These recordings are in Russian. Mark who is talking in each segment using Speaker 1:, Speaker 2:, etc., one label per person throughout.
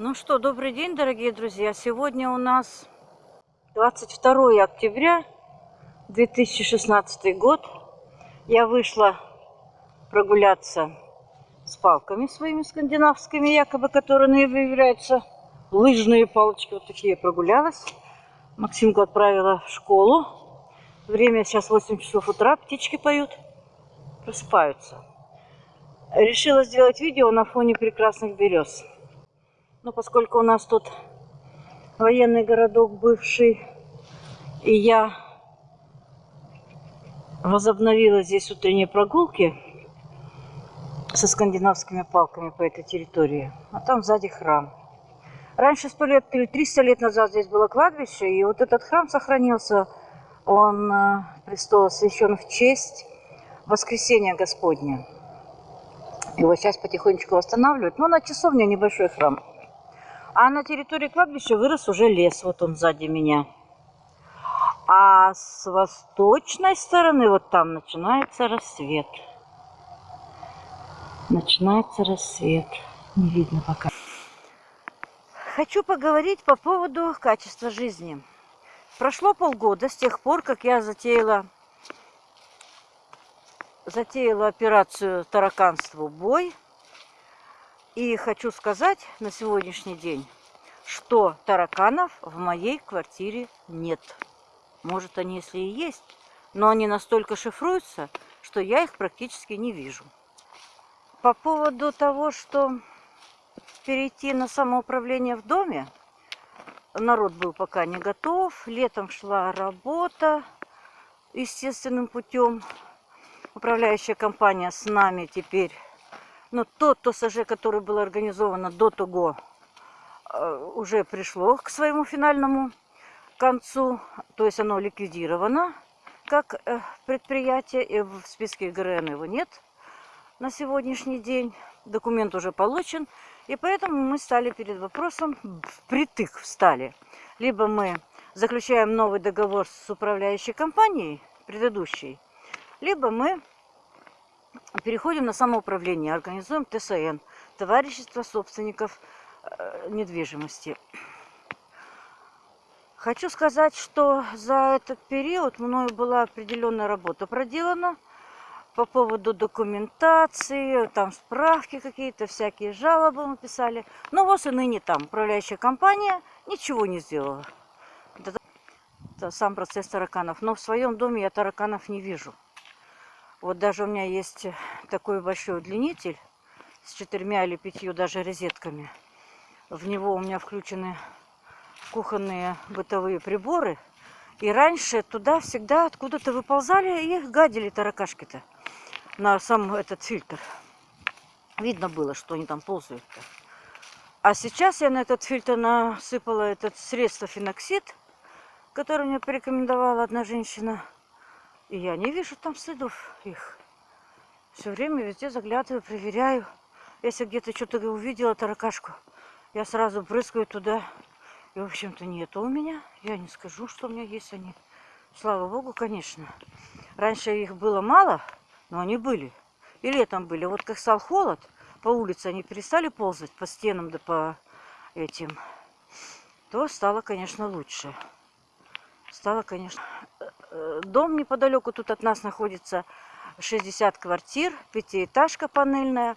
Speaker 1: Ну что, добрый день, дорогие друзья. Сегодня у нас 22 октября 2016 год. Я вышла прогуляться с палками своими скандинавскими, якобы, которые являются лыжные палочки. Вот такие прогулялась. Максимку отправила в школу. Время сейчас 8 часов утра, птички поют, просыпаются. Решила сделать видео на фоне прекрасных берез. Но поскольку у нас тут военный городок бывший, и я возобновила здесь утренние прогулки со скандинавскими палками по этой территории, а там сзади храм. Раньше сто лет или 300 лет назад здесь было кладбище, и вот этот храм сохранился. Он э, престол освящен в честь воскресения Господня. Его сейчас потихонечку восстанавливают. Но на часовне небольшой храм. А на территории кладбища вырос уже лес. Вот он сзади меня. А с восточной стороны, вот там, начинается рассвет. Начинается рассвет. Не видно пока. Хочу поговорить по поводу качества жизни. Прошло полгода с тех пор, как я затеяла, затеяла операцию тараканству бой. И хочу сказать на сегодняшний день, что тараканов в моей квартире нет. Может, они если и есть, но они настолько шифруются, что я их практически не вижу. По поводу того, что перейти на самоуправление в доме, народ был пока не готов, летом шла работа естественным путем. Управляющая компания с нами теперь но тот ТОСЖ, который был организован до того, э, уже пришло к своему финальному концу. То есть оно ликвидировано как э, предприятие, и в списке ГРН его нет на сегодняшний день. Документ уже получен. И поэтому мы стали перед вопросом, впритык встали. Либо мы заключаем новый договор с управляющей компанией, предыдущей, либо мы переходим на самоуправление, организуем ТСН, товарищество собственников э, недвижимости. Хочу сказать, что за этот период мною была определенная работа проделана по поводу документации, там справки какие-то, всякие жалобы мы писали. Но вот и ныне там управляющая компания ничего не сделала. Это сам процесс тараканов. Но в своем доме я тараканов не вижу. Вот даже у меня есть такой большой удлинитель с четырьмя или пятью даже розетками. В него у меня включены кухонные бытовые приборы. И раньше туда всегда откуда-то выползали и гадили таракашки-то на сам этот фильтр. Видно было, что они там ползают. -то. А сейчас я на этот фильтр насыпала этот средство феноксид, которое мне порекомендовала одна женщина. И я не вижу там следов их. Все время везде заглядываю, проверяю. Если где-то что-то увидела, таракашку, я сразу брызгаю туда. И, в общем-то, нету у меня. Я не скажу, что у меня есть они. Слава богу, конечно. Раньше их было мало, но они были. И летом были. Вот как стал холод, по улице они перестали ползать по стенам да по этим, то стало, конечно, лучше. Стало, конечно... Дом неподалеку тут от нас находится 60 квартир, пятиэтажка панельная.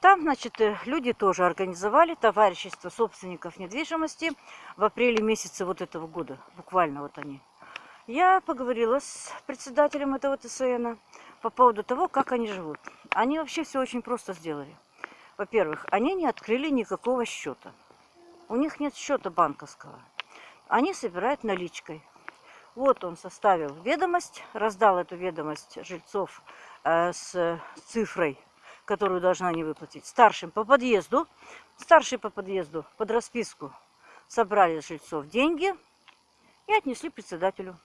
Speaker 1: Там, значит, э, люди тоже организовали товарищество собственников недвижимости в апреле месяце вот этого года. Буквально вот они. Я поговорила с председателем этого ТСН по поводу того, как они живут. Они вообще все очень просто сделали. Во-первых, они не открыли никакого счета. У них нет счета банковского. Они собирают наличкой. Вот он составил ведомость, раздал эту ведомость жильцов э, с цифрой, которую должны они выплатить. Старшим по подъезду, старший по подъезду под расписку собрали жильцов деньги и отнесли председателю.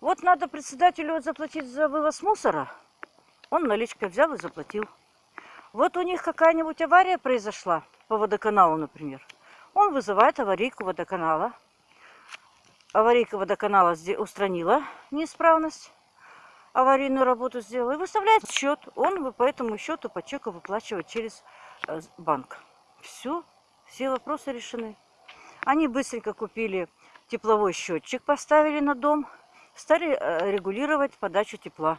Speaker 1: Вот надо председателю заплатить за вывоз мусора. Он наличкой взял и заплатил. Вот у них какая-нибудь авария произошла по водоканалу, например. Он вызывает аварийку водоканала аварийка водоканала устранила неисправность, аварийную работу сделала и выставляет счет. Он по этому счету по чеку выплачивает через э, банк. Все, все вопросы решены. Они быстренько купили тепловой счетчик, поставили на дом, стали э, регулировать подачу тепла.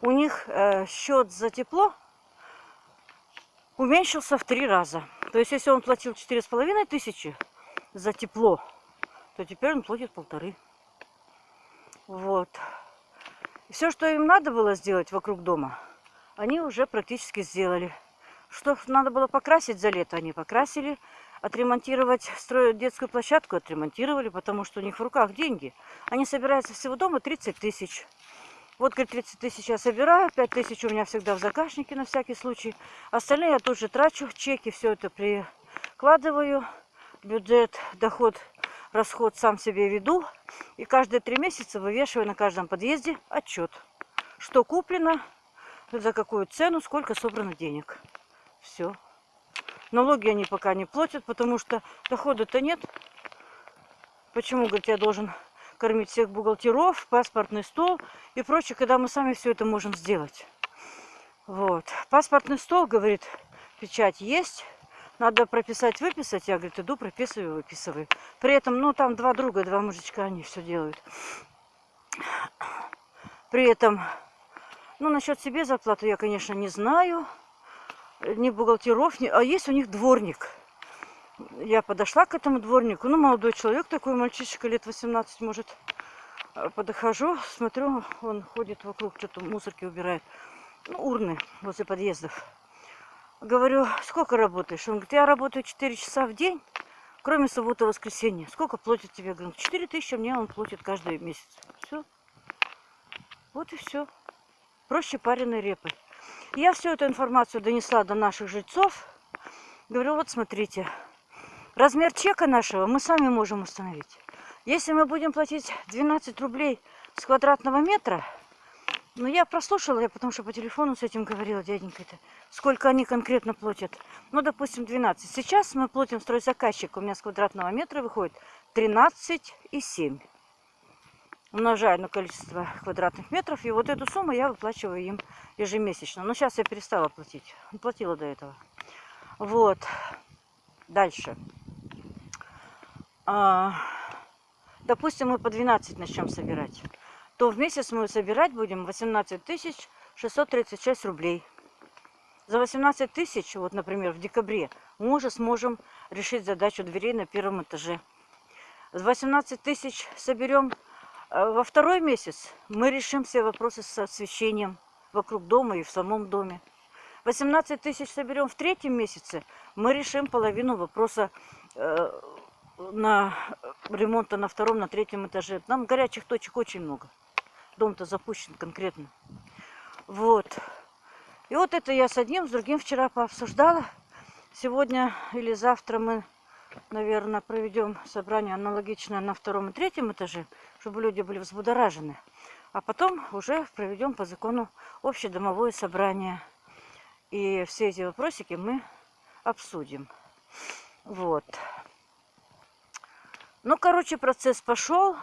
Speaker 1: У них э, счет за тепло уменьшился в три раза. То есть, если он платил четыре с половиной тысячи за тепло, то теперь он платит полторы. Вот. Все, что им надо было сделать вокруг дома, они уже практически сделали. Что надо было покрасить за лето, они покрасили. Отремонтировать, строить детскую площадку, отремонтировали, потому что у них в руках деньги. Они собираются всего дома 30 тысяч. Вот, говорит, 30 тысяч я собираю, 5 тысяч у меня всегда в заказнике на всякий случай. Остальные я тут же трачу, чеки, все это прикладываю. Бюджет, доход, расход сам себе веду. И каждые три месяца вывешиваю на каждом подъезде отчет. Что куплено, за какую цену, сколько собрано денег. Все. Налоги они пока не платят, потому что дохода-то нет. Почему, говорит, я должен кормить всех бухгалтеров, паспортный стол и прочее, когда мы сами все это можем сделать. Вот. Паспортный стол, говорит, печать есть. Надо прописать, выписать. Я, говорит, иду, прописываю, выписываю. При этом, ну, там два друга, два мужичка, они все делают. При этом, ну, насчет себе зарплаты я, конечно, не знаю. Ни бухгалтеров, ни... а есть у них дворник. Я подошла к этому дворнику. Ну, молодой человек такой, мальчишка лет 18, может. А, подохожу, смотрю, он ходит вокруг, что-то мусорки убирает. Ну, урны возле подъездов. Говорю, сколько работаешь? Он говорит, я работаю 4 часа в день, кроме субботы и воскресенья. Сколько платит тебе? Говорю, 4 тысячи мне он платит каждый месяц. Все. Вот и все. Проще пареной репы. Я всю эту информацию донесла до наших жильцов. Говорю, вот смотрите, размер чека нашего мы сами можем установить. Если мы будем платить 12 рублей с квадратного метра, ну я прослушала, я потому что по телефону с этим говорила дяденька-то, сколько они конкретно платят. Ну, допустим, 12. Сейчас мы платим стройзаказчик, у меня с квадратного метра выходит 13,7 умножаю на количество квадратных метров. И вот эту сумму я выплачиваю им ежемесячно. Но сейчас я перестала платить. Платила до этого. Вот. Дальше. А, допустим, мы по 12 начнем собирать. То в месяц мы собирать будем 18 тысяч 636 рублей. За 18 тысяч, вот, например, в декабре, мы уже сможем решить задачу дверей на первом этаже. 18 тысяч соберем а во второй месяц мы решим все вопросы с освещением вокруг дома и в самом доме. 18 тысяч соберем в третьем месяце, мы решим половину вопроса э, на ремонта на втором, на третьем этаже. Нам горячих точек очень много. Дом-то запущен конкретно. Вот. И вот это я с одним, с другим вчера пообсуждала. Сегодня или завтра мы наверное, проведем собрание аналогичное на втором и третьем этаже, чтобы люди были взбудоражены. А потом уже проведем по закону общедомовое собрание. И все эти вопросики мы обсудим. Вот. Ну, короче, процесс пошел.